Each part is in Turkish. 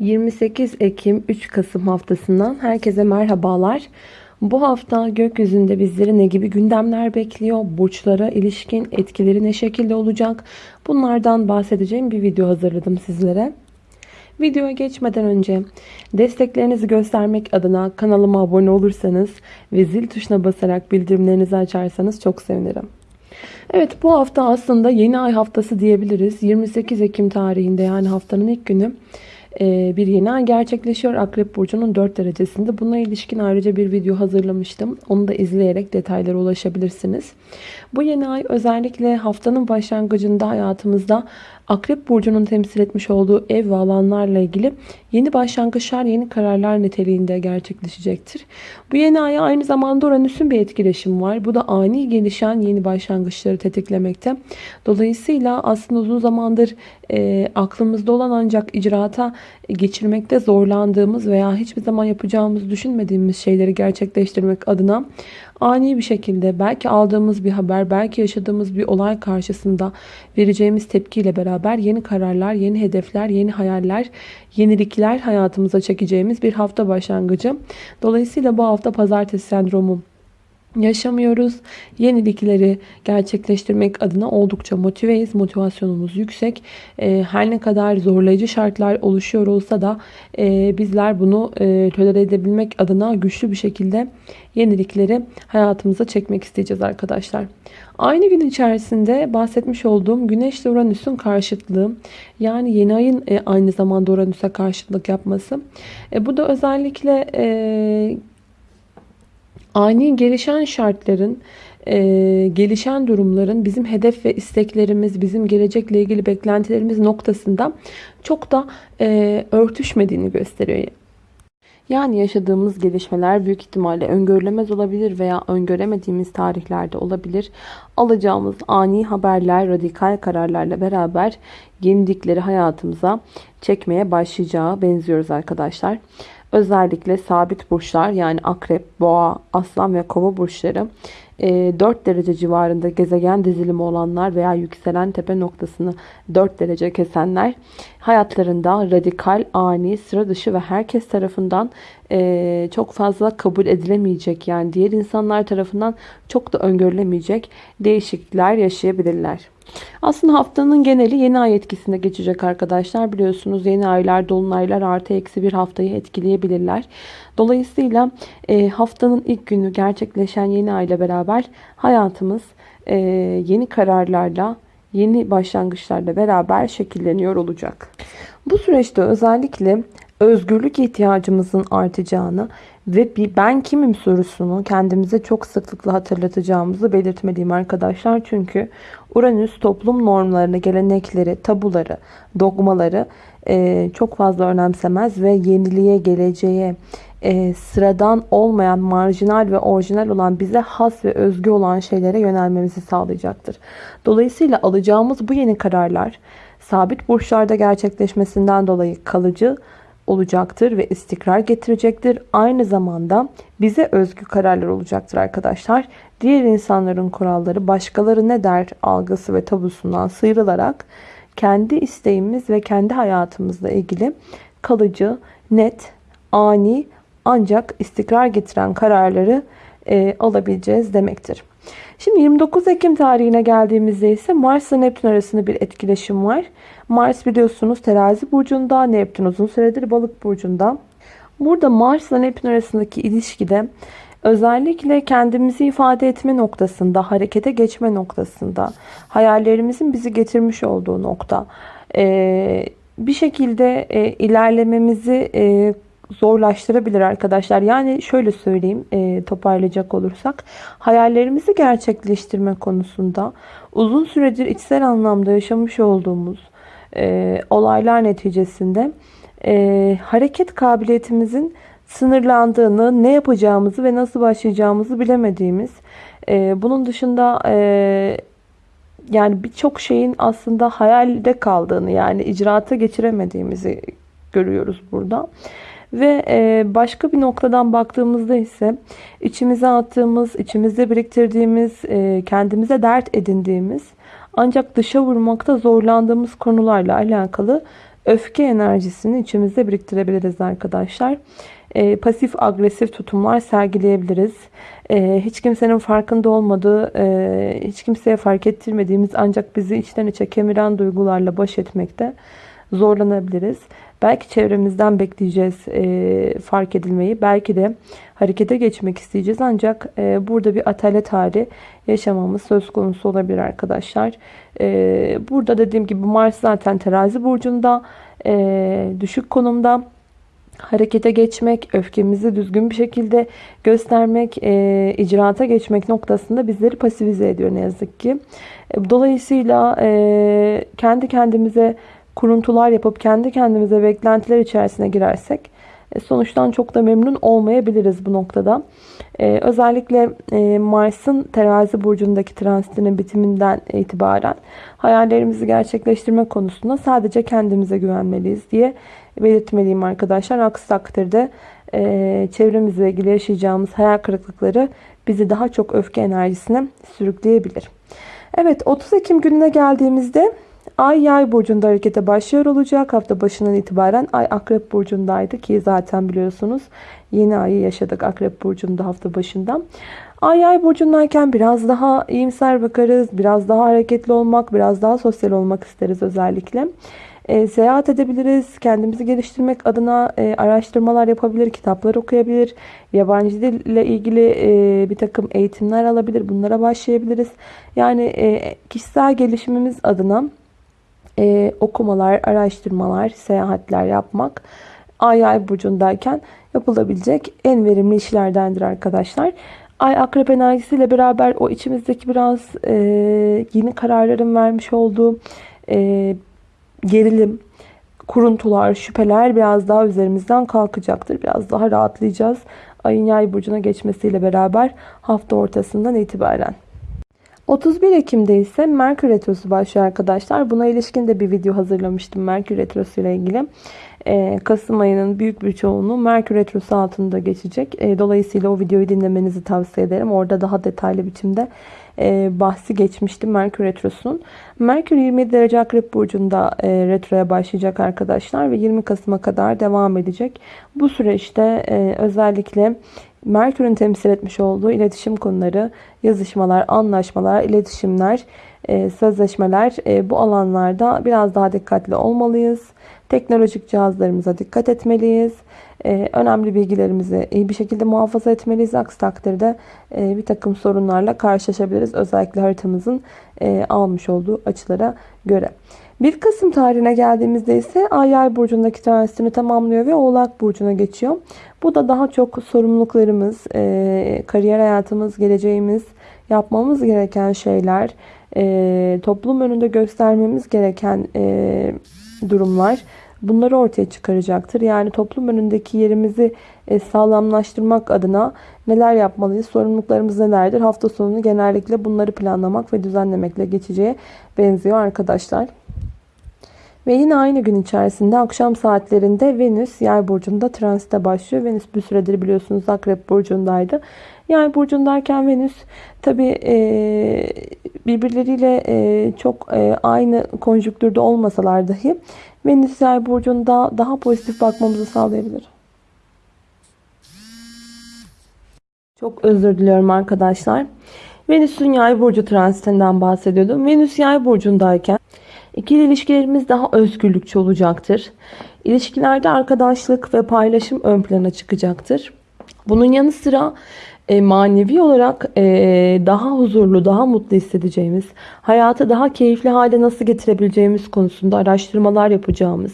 28 Ekim 3 Kasım haftasından herkese merhabalar. Bu hafta gökyüzünde bizleri ne gibi gündemler bekliyor? Burçlara ilişkin etkileri ne şekilde olacak? Bunlardan bahsedeceğim bir video hazırladım sizlere. Videoya geçmeden önce desteklerinizi göstermek adına kanalıma abone olursanız ve zil tuşuna basarak bildirimlerinizi açarsanız çok sevinirim. Evet bu hafta aslında yeni ay haftası diyebiliriz. 28 Ekim tarihinde yani haftanın ilk günü bir yeni ay gerçekleşiyor. Akrep Burcu'nun 4 derecesinde. Buna ilişkin ayrıca bir video hazırlamıştım. Onu da izleyerek detaylara ulaşabilirsiniz. Bu yeni ay özellikle haftanın başlangıcında hayatımızda Akrep Burcu'nun temsil etmiş olduğu ev ve alanlarla ilgili yeni başlangıçlar, yeni kararlar niteliğinde gerçekleşecektir. Bu yeni aya aynı zamanda Uranüs'ün bir etkileşim var. Bu da ani gelişen yeni başlangıçları tetiklemekte. Dolayısıyla aslında uzun zamandır e, aklımızda olan ancak icraata geçirmekte zorlandığımız veya hiçbir zaman yapacağımızı düşünmediğimiz şeyleri gerçekleştirmek adına ani bir şekilde belki aldığımız bir haber, belki yaşadığımız bir olay karşısında vereceğimiz tepkiyle beraber yeni kararlar, yeni hedefler, yeni hayaller, yenilikler hayatımıza çekeceğimiz bir hafta başlangıcı. Dolayısıyla bu hafta pazartesi sendromu yaşamıyoruz. Yenilikleri gerçekleştirmek adına oldukça motiveyiz. Motivasyonumuz yüksek. Ee, her ne kadar zorlayıcı şartlar oluşuyor olsa da e, bizler bunu e, edebilmek adına güçlü bir şekilde yenilikleri hayatımıza çekmek isteyeceğiz arkadaşlar. Aynı gün içerisinde bahsetmiş olduğum Güneş ile Uranüs'ün karşıtlığı yani yeni ayın e, aynı zamanda Uranüs'e karşıtlık yapması. Bu da özellikle ani gelişen şartların, e, gelişen durumların bizim hedef ve isteklerimiz, bizim gelecekle ilgili beklentilerimiz noktasında çok da e, örtüşmediğini gösteriyor. Yani yaşadığımız gelişmeler büyük ihtimalle öngörülemez olabilir veya öngöremediğimiz tarihlerde olabilir. Alacağımız ani haberler, radikal kararlarla beraber yenilikleri hayatımıza çekmeye başlayacağı benziyoruz arkadaşlar. Özellikle sabit burçlar yani akrep, boğa, aslan ve kova burçları 4 e, derece civarında gezegen dizilimi olanlar veya yükselen tepe noktasını 4 derece kesenler hayatlarında radikal, ani, sıra dışı ve herkes tarafından e, çok fazla kabul edilemeyecek yani diğer insanlar tarafından çok da öngörülemeyecek değişiklikler yaşayabilirler. Aslında haftanın geneli yeni ay etkisinde geçecek arkadaşlar. Biliyorsunuz yeni aylar, dolunaylar artı eksi bir haftayı etkileyebilirler. Dolayısıyla e, haftanın ilk günü gerçekleşen yeni ay ile beraber hayatımız e, yeni kararlarla, yeni başlangıçlarla beraber şekilleniyor olacak. Bu süreçte özellikle özgürlük ihtiyacımızın artacağını ve bir ben kimim sorusunu kendimize çok sıklıkla hatırlatacağımızı belirtmeliyim arkadaşlar. Çünkü Uranüs toplum normlarını, gelenekleri, tabuları, dogmaları e, çok fazla önemsemez ve yeniliğe, geleceğe, e, sıradan olmayan, marjinal ve orijinal olan bize has ve özgü olan şeylere yönelmemizi sağlayacaktır. Dolayısıyla alacağımız bu yeni kararlar sabit burçlarda gerçekleşmesinden dolayı kalıcı olacaktır ve istikrar getirecektir. Aynı zamanda bize özgü kararlar olacaktır arkadaşlar. Diğer insanların kuralları başkaları ne der algısı ve tabusundan sıyrılarak kendi isteğimiz ve kendi hayatımızla ilgili kalıcı, net, ani ancak istikrar getiren kararları e, alabileceğiz demektir. Şimdi 29 Ekim tarihine geldiğimizde ise Mars ile Neptün arasında bir etkileşim var. Mars biliyorsunuz terazi burcunda, Neptün uzun süredir balık burcunda. Burada Mars ile Neptün arasındaki ilişkide özellikle kendimizi ifade etme noktasında, harekete geçme noktasında, hayallerimizin bizi getirmiş olduğu nokta, bir şekilde ilerlememizi zorlaştırabilir arkadaşlar. Yani şöyle söyleyeyim e, toparlayacak olursak. Hayallerimizi gerçekleştirme konusunda uzun süredir içsel anlamda yaşamış olduğumuz e, olaylar neticesinde e, hareket kabiliyetimizin sınırlandığını, ne yapacağımızı ve nasıl başlayacağımızı bilemediğimiz, e, bunun dışında e, yani birçok şeyin aslında hayalde kaldığını yani icraata geçiremediğimizi görüyoruz burada. Ve e, başka bir noktadan baktığımızda ise içimize attığımız, içimizde biriktirdiğimiz, e, kendimize dert edindiğimiz ancak dışa vurmakta zorlandığımız konularla alakalı öfke enerjisini içimizde biriktirebiliriz arkadaşlar. E, pasif agresif tutumlar sergileyebiliriz. E, hiç kimsenin farkında olmadığı, e, hiç kimseye fark ettirmediğimiz ancak bizi içten içe kemiren duygularla baş etmekte zorlanabiliriz. Belki çevremizden bekleyeceğiz e, fark edilmeyi. Belki de harekete geçmek isteyeceğiz. Ancak e, burada bir atalet hali yaşamamız söz konusu olabilir arkadaşlar. E, burada dediğim gibi Mars zaten terazi burcunda. E, düşük konumda harekete geçmek, öfkemizi düzgün bir şekilde göstermek, e, icraata geçmek noktasında bizleri pasifize ediyor ne yazık ki. E, dolayısıyla e, kendi kendimize kuruntular yapıp kendi kendimize beklentiler içerisine girersek e, sonuçtan çok da memnun olmayabiliriz bu noktada. Ee, özellikle e, Mars'ın terazi burcundaki transitinin bitiminden itibaren hayallerimizi gerçekleştirme konusunda sadece kendimize güvenmeliyiz diye belirtmeliyim arkadaşlar. Aksi takdirde e, çevremizle ilgili yaşayacağımız hayal kırıklıkları bizi daha çok öfke enerjisine sürükleyebilir. Evet 30 Ekim gününe geldiğimizde Ay yay burcunda harekete başlıyor olacak. Hafta başından itibaren ay akrep burcundaydı ki zaten biliyorsunuz yeni ayı yaşadık akrep burcunda hafta başından. Ay yay burcundayken biraz daha iyimser bakarız. Biraz daha hareketli olmak, biraz daha sosyal olmak isteriz özellikle. E, seyahat edebiliriz. Kendimizi geliştirmek adına e, araştırmalar yapabilir, kitaplar okuyabilir. Yabancı dille ilgili e, bir takım eğitimler alabilir. Bunlara başlayabiliriz. Yani e, kişisel gelişimimiz adına e, okumalar, araştırmalar, seyahatler yapmak ay ay burcundayken yapılabilecek en verimli işlerdendir arkadaşlar. Ay akrep enerjisiyle beraber o içimizdeki biraz e, yeni kararların vermiş olduğu e, gerilim, kuruntular, şüpheler biraz daha üzerimizden kalkacaktır. Biraz daha rahatlayacağız. Ayın yay burcuna geçmesiyle beraber hafta ortasından itibaren. 31 Ekim'de ise Merkür Retrosu başlıyor arkadaşlar. Buna ilişkin de bir video hazırlamıştım Merkür Retrosu ile ilgili. Ee, Kasım ayının büyük bir çoğunluğu Merkür Retrosu altında geçecek. Ee, dolayısıyla o videoyu dinlemenizi tavsiye ederim. Orada daha detaylı biçimde e, bahsi geçmişti Merkür Retrosu'nun. Merkür 27 derece Akrep Burcu'nda e, retroya başlayacak arkadaşlar ve 20 Kasım'a kadar devam edecek. Bu süreçte e, özellikle Merkür'ün temsil etmiş olduğu iletişim konuları, yazışmalar, anlaşmalar, iletişimler, sözleşmeler bu alanlarda biraz daha dikkatli olmalıyız. Teknolojik cihazlarımıza dikkat etmeliyiz. E, önemli bilgilerimizi iyi bir şekilde muhafaza etmeliyiz. Aksi takdirde bir takım sorunlarla karşılaşabiliriz. Özellikle haritamızın almış olduğu açılara göre. 1 Kasım tarihine geldiğimizde ise Ay Yay burcundaki transitini tamamlıyor ve Oğlak burcuna geçiyor. Bu da daha çok sorumluluklarımız, e, kariyer hayatımız, geleceğimiz, yapmamız gereken şeyler, e, toplum önünde göstermemiz gereken e, durumlar bunları ortaya çıkaracaktır. Yani toplum önündeki yerimizi sağlamlaştırmak adına neler yapmalıyız, sorumluluklarımız nelerdir? Hafta sonunu genellikle bunları planlamak ve düzenlemekle geçeceğe benziyor arkadaşlar. Ve yine aynı gün içerisinde akşam saatlerinde Venüs yay burcunda transite başlıyor. Venüs bir süredir biliyorsunuz akrep burcundaydı. Yay burcundayken Venüs tabi e, birbirleriyle e, çok e, aynı konjüktürde olmasalar dahi Venüs yay burcunda daha pozitif bakmamızı sağlayabilir. Çok özür diliyorum arkadaşlar. Venüs'ün yay burcu transitinden bahsediyordum. Venüs yay burcundayken İkili ilişkilerimiz daha özgürlükçü olacaktır. İlişkilerde arkadaşlık ve paylaşım ön plana çıkacaktır. Bunun yanı sıra e, manevi olarak e, daha huzurlu, daha mutlu hissedeceğimiz, hayatı daha keyifli hale nasıl getirebileceğimiz konusunda araştırmalar yapacağımız,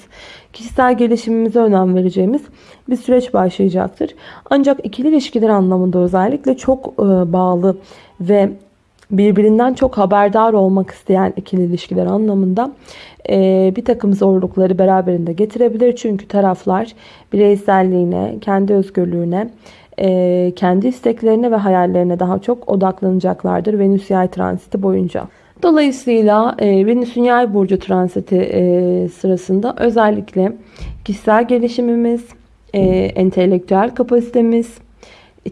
kişisel gelişimimize önem vereceğimiz bir süreç başlayacaktır. Ancak ikili ilişkiler anlamında özellikle çok e, bağlı ve birbirinden çok haberdar olmak isteyen ikili ilişkiler anlamında e, bir takım zorlukları beraberinde getirebilir. Çünkü taraflar bireyselliğine, kendi özgürlüğüne, e, kendi isteklerine ve hayallerine daha çok odaklanacaklardır Venüs yay transiti boyunca. Dolayısıyla e, Venüs'ün yay burcu transiti e, sırasında özellikle kişisel gelişimimiz, e, entelektüel kapasitemiz,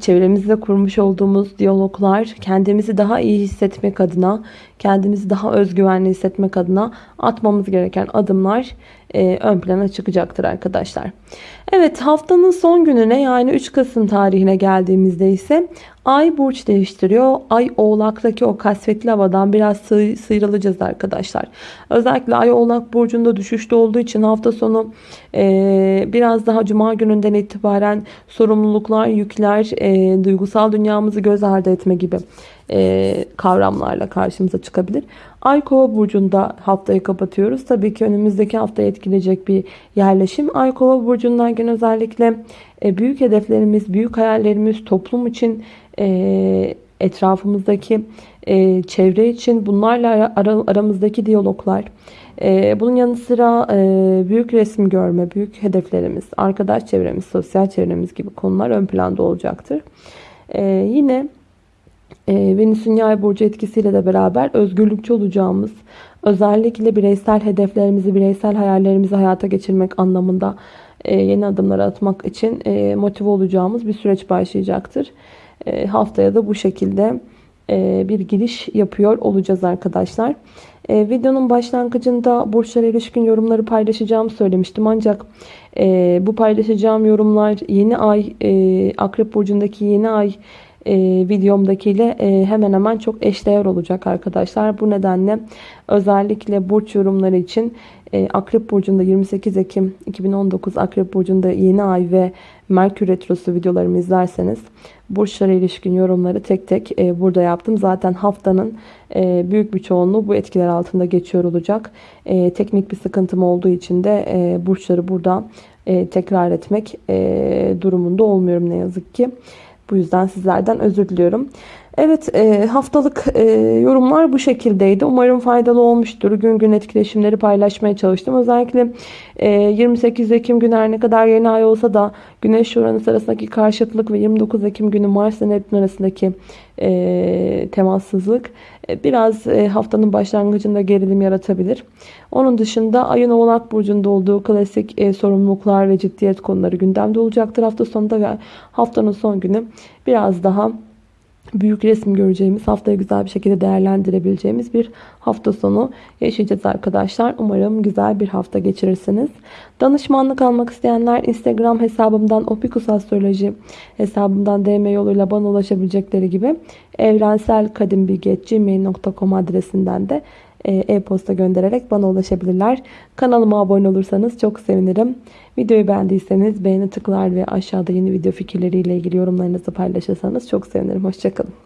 çevremizde kurmuş olduğumuz diyaloglar kendimizi daha iyi hissetmek adına kendimizi daha özgüvenli hissetmek adına atmamız gereken adımlar e, ön plana çıkacaktır arkadaşlar. Evet haftanın son gününe yani 3 Kasım tarihine geldiğimizde ise Ay burç değiştiriyor. Ay oğlaktaki o kasvetli havadan biraz sı sıyrılacağız arkadaşlar. Özellikle Ay oğlak burcunda düşüşte olduğu için hafta sonu e, biraz daha cuma gününden itibaren sorumluluklar, yükler, e, duygusal dünyamızı göz ardı etme gibi e, kavramlarla karşımıza çıkabilir. Ay kova burcunda haftayı kapatıyoruz. Tabii ki önümüzdeki haftayı etkileyecek bir yerleşim. Ay kova burcundayken özellikle e, büyük hedeflerimiz, büyük hayallerimiz toplum için e, etrafımızdaki e, çevre için bunlarla ara, aramızdaki diyaloglar e, bunun yanı sıra e, büyük resim görme, büyük hedeflerimiz, arkadaş çevremiz, sosyal çevremiz gibi konular ön planda olacaktır. E, yine e, Venüs'ün yay burcu etkisiyle de beraber özgürlükçü olacağımız, özellikle bireysel hedeflerimizi, bireysel hayallerimizi hayata geçirmek anlamında e, yeni adımlar atmak için e, motive olacağımız bir süreç başlayacaktır. E, haftaya da bu şekilde bir giriş yapıyor olacağız arkadaşlar. Videonun başlangıcında burçlara ilişkin yorumları paylaşacağımı söylemiştim. Ancak bu paylaşacağım yorumlar yeni ay, Akrep Burcu'ndaki yeni ay e, videomdakiyle e, hemen hemen çok eşdeğer olacak arkadaşlar. Bu nedenle özellikle burç yorumları için e, Akrep Burcu'nda 28 Ekim 2019 Akrep Burcu'nda yeni ay ve Merkür Retrosu videolarımı izlerseniz burçlara ilişkin yorumları tek tek e, burada yaptım. Zaten haftanın e, büyük bir çoğunluğu bu etkiler altında geçiyor olacak. E, teknik bir sıkıntım olduğu için de e, burçları burada e, tekrar etmek e, durumunda olmuyorum ne yazık ki. Bu yüzden sizlerden özür diliyorum. Evet e, haftalık e, yorumlar bu şekildeydi. Umarım faydalı olmuştur. Gün gün etkileşimleri paylaşmaya çalıştım. Özellikle e, 28 Ekim günü her ne kadar yeni ay olsa da Güneş Uranüs arasındaki karşıtlık ve 29 Ekim günü Mars ile Neptün arasındaki e, temassızlık e, biraz e, haftanın başlangıcında gerilim yaratabilir. Onun dışında ayın Oğlak Burcu'nda olduğu klasik e, sorumluluklar ve ciddiyet konuları gündemde olacaktır hafta sonunda ve haftanın son günü biraz daha büyük resim göreceğimiz, haftayı güzel bir şekilde değerlendirebileceğimiz bir hafta sonu yaşayacağız arkadaşlar. Umarım güzel bir hafta geçirirsiniz. Danışmanlık almak isteyenler Instagram hesabımdan Opikus Astroloji hesabımdan DM yoluyla bana ulaşabilecekleri gibi evrenselkadimbilgi.gmail.com adresinden de e-posta göndererek bana ulaşabilirler. Kanalıma abone olursanız çok sevinirim. Videoyu beğendiyseniz beğeni tıklar ve aşağıda yeni video fikirleriyle ilgili yorumlarınızı paylaşırsanız çok sevinirim. Hoşçakalın.